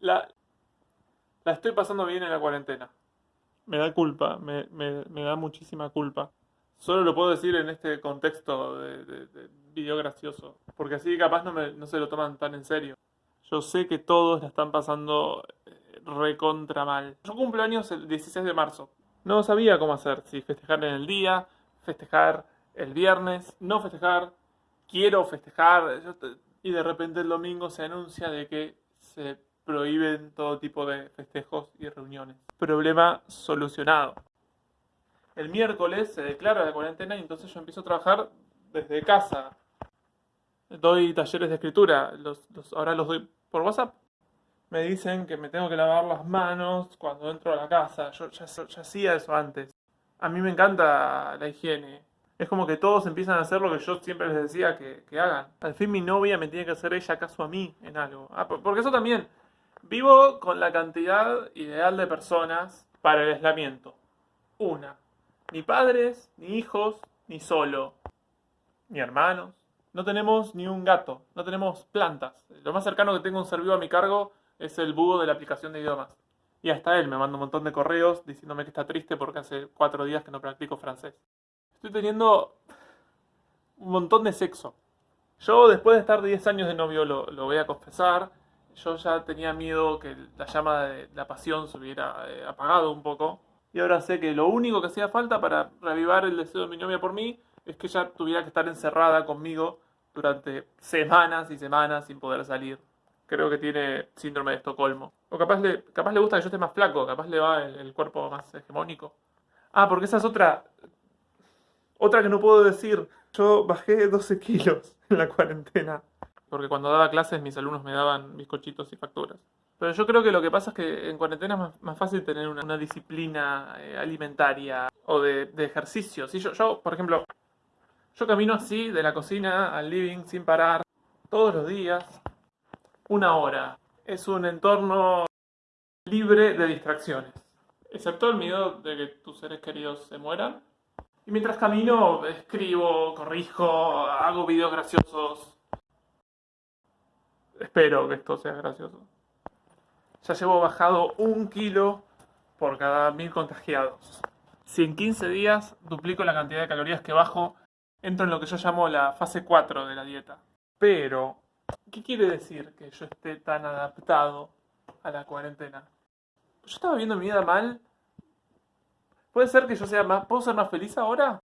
La, la, estoy pasando bien en la cuarentena. Me da culpa, me, me- da muchísima culpa. Solo lo puedo decir en este contexto de, de- de video gracioso, porque así capaz no, me- no se lo toman tan en serio. Yo sé que todos la están pasando eh, recontra mal. Yo cumplo años el 16 de marzo. No sabía cómo hacer, si festejar en el día, festejar el viernes, no festejar, quiero festejar. y de repente el domingo se anuncia de que se prohíben todo tipo de festejos y reuniones. Problema solucionado. El miércoles se declara la cuarentena y entonces yo empiezo a trabajar desde casa. Doy talleres de escritura, los, ahora los doy por WhatsApp. Me dicen que me tengo que lavar las manos cuando entro a la casa. Yo ya hacía eso antes. A mí me encanta la higiene. Es como que todos empiezan a hacer lo que yo siempre les decía que, hagan. Al fin mi novia me tiene que hacer ella caso a mí en algo. Ah, por- porque eso también. Vivo con la cantidad ideal de personas para el aislamiento. Una. Ni padres, ni hijos, ni solo. Ni hermanos. No tenemos ni un gato. No tenemos plantas. Lo más cercano que tengo un ser vivo a mi cargo es el búho de la aplicación de idiomas. Y hasta él me manda un montón de correos diciéndome que está triste porque hace cuatro días que no practico francés. Estoy teniendo un montón de sexo. Yo después de estar 10 años de novio, lo, voy a confesar, yo ya tenía miedo que la llama de la pasión se hubiera eh, apagado un poco. Y ahora sé que lo único que hacía falta para reavivar el deseo de mi novia por mí es que ella tuviera que estar encerrada conmigo durante semanas y semanas sin poder salir. Creo que tiene síndrome de Estocolmo. O capaz le, capaz le gusta que yo esté más flaco, capaz le va el, el cuerpo más hegemónico. Ah, porque esa es otra. Otra que no puedo decir. Yo bajé 12 kilos en la cuarentena. Porque cuando daba clases mis alumnos me daban bizcochitos y facturas. Pero yo creo que lo que pasa es que en cuarentena es más, fácil tener una, una disciplina eh, alimentaria o de, de ejercicio. Si yo, yo, por ejemplo, yo camino así de la cocina al living sin parar todos los días. Una hora. Es un entorno libre de distracciones. Excepto el miedo de que tus seres queridos se mueran. Y mientras camino, escribo, corrijo, hago videos graciosos. Espero que esto sea gracioso. Ya llevo bajado un kilo por cada mil contagiados. Si en 15 días duplico la cantidad de calorías que bajo, entro en lo que yo llamo la fase 4 de la dieta. Pero, ¿qué quiere decir que yo esté tan adaptado a la cuarentena? Yo estaba viendo mi vida mal. ¿Puede ser que yo sea más... ¿Puedo ser más feliz ahora?